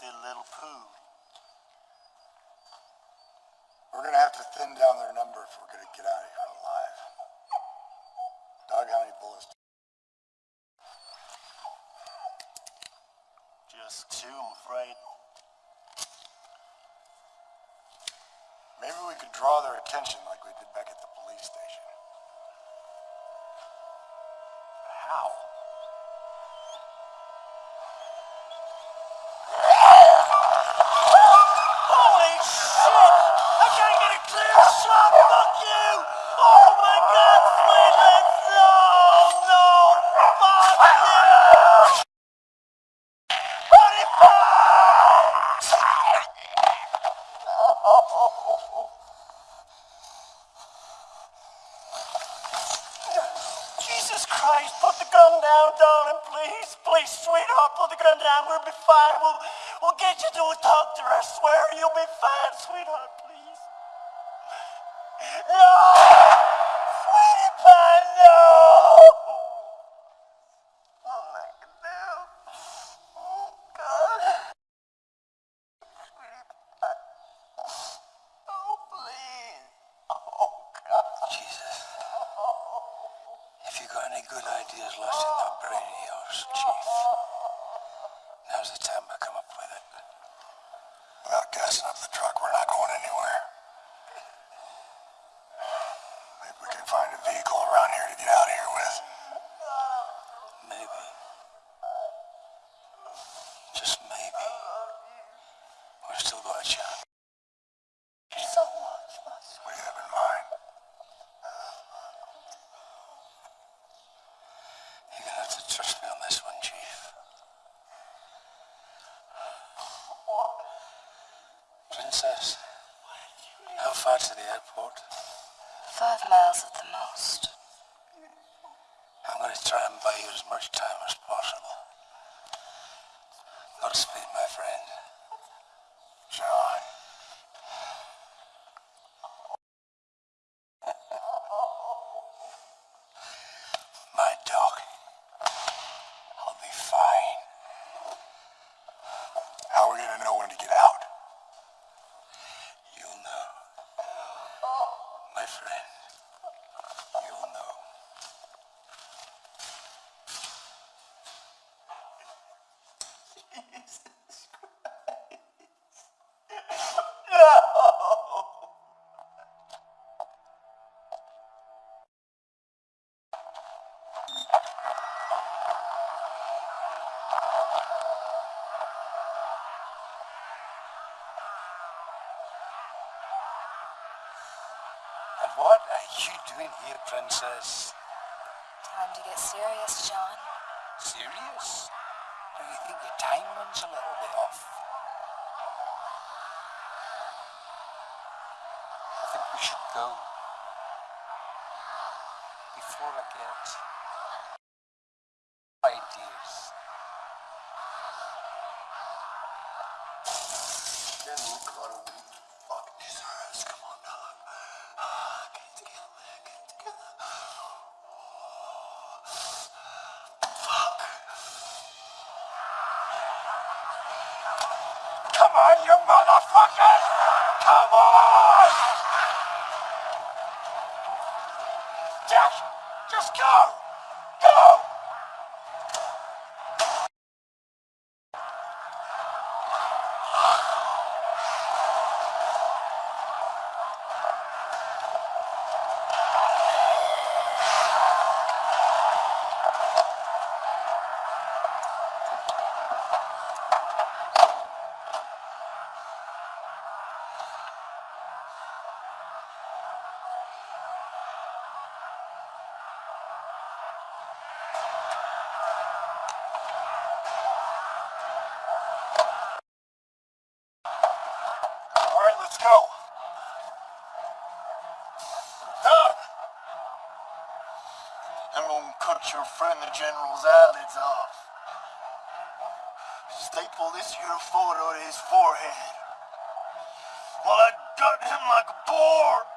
Little poo. We're gonna have to thin down their number if we're gonna get out of here alive. Dog, how many bullets? Just two, I'm afraid. Maybe we could draw their attention we'll get to doctor. I swear you'll be fine, What are you doing here, princess? Time to get serious, John. Serious? Do you think your timing's a little bit off? I think we should go. your friend the general's eyelids off. Staple this here photo to his forehead while I gut him like a boar.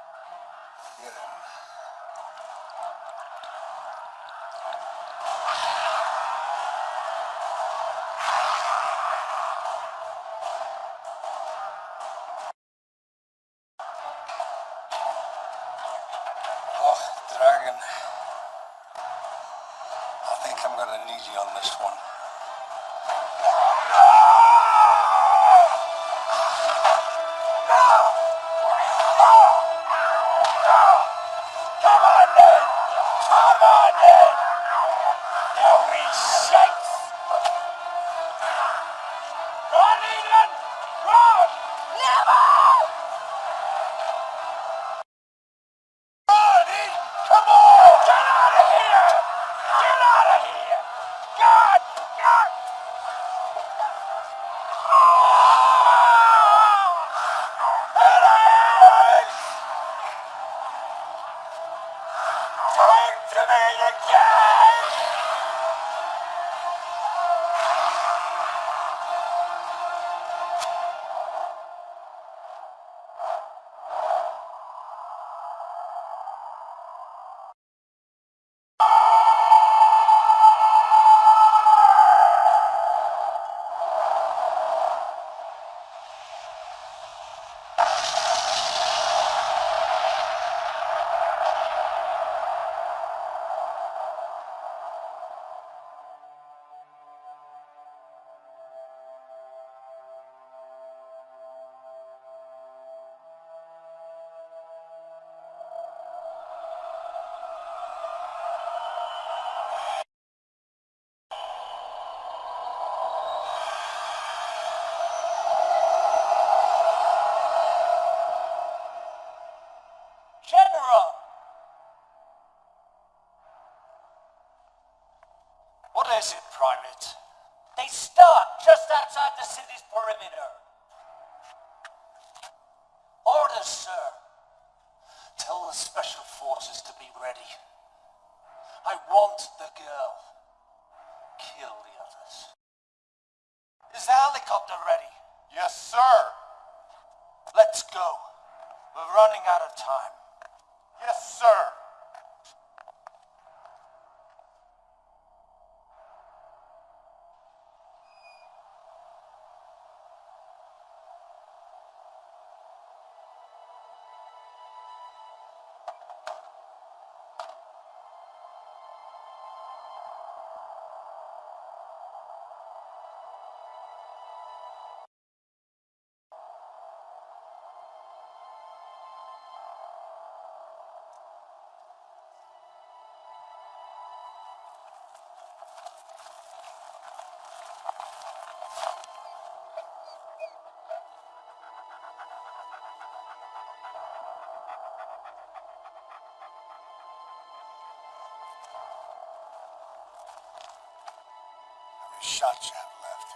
Shots you have left?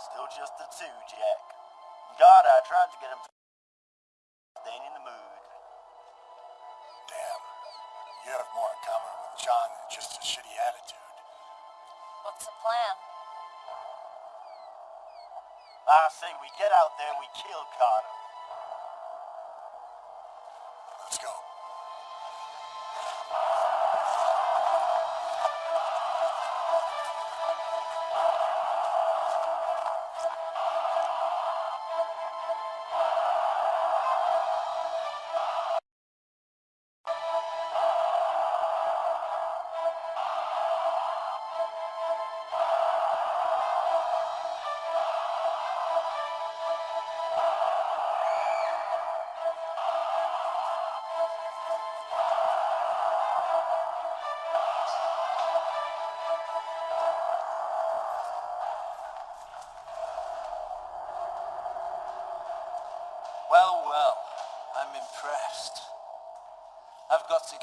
Still just the two, Jack. God, I tried to get him. They ain't in the mood. Damn. You have more in common with John than just a shitty attitude. What's the plan? I say we get out there, we kill Carter.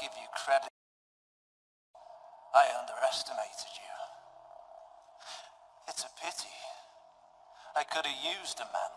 Give you credit. I underestimated you. It's a pity. I could have used a man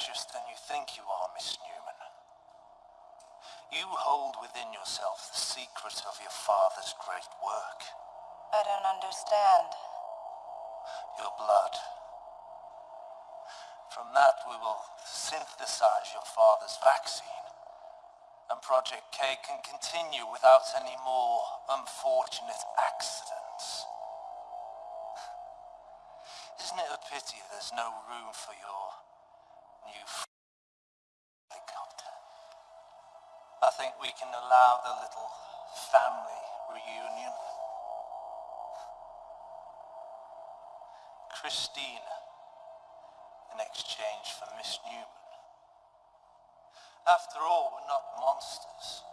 precious than you think you are, Miss Newman. You hold within yourself the secret of your father's great work. I don't understand. your blood. From that, we will synthesize your father's vaccine, and Project K can continue without any more unfortunate accidents. Isn't it a pity there's no room for your allow the little family reunion. Christina in exchange for Miss Newman. After all, we're not monsters.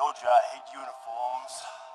Told you I hate uniforms.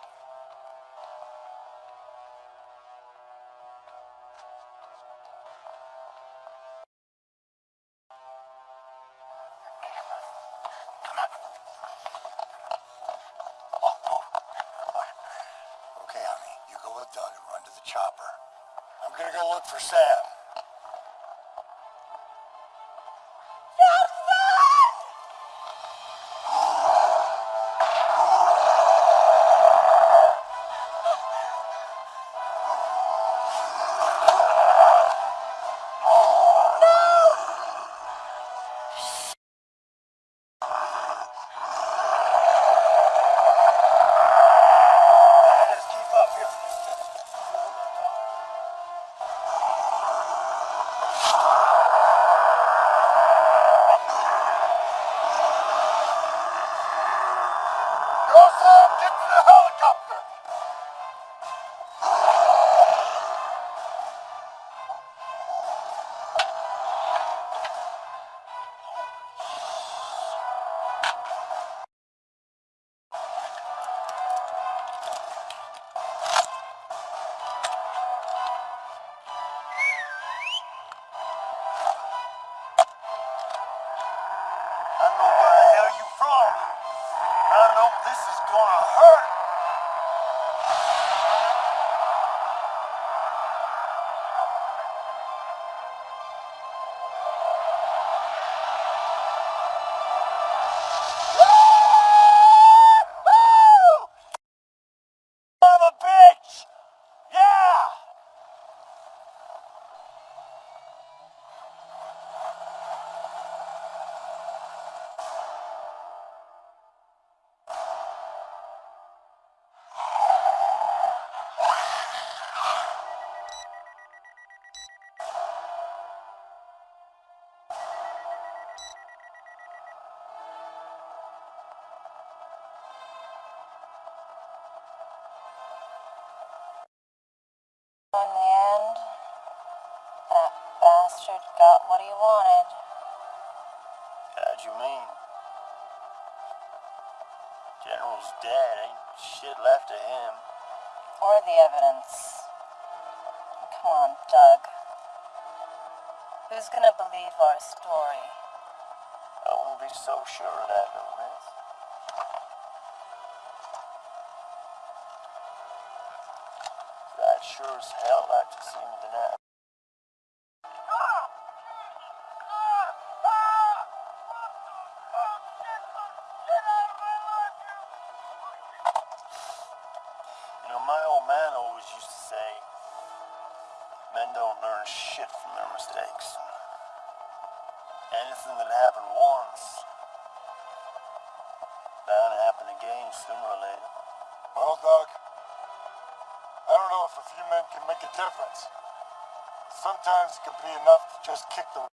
Bastard do you wanted. How'd you mean? General's dead. Ain't shit left of him. Or the evidence. Come on, Doug. Who's gonna believe our story? I won't be so sure of that, Gomez. I'd sure as hell like to see difference. Sometimes it can be enough to just kick the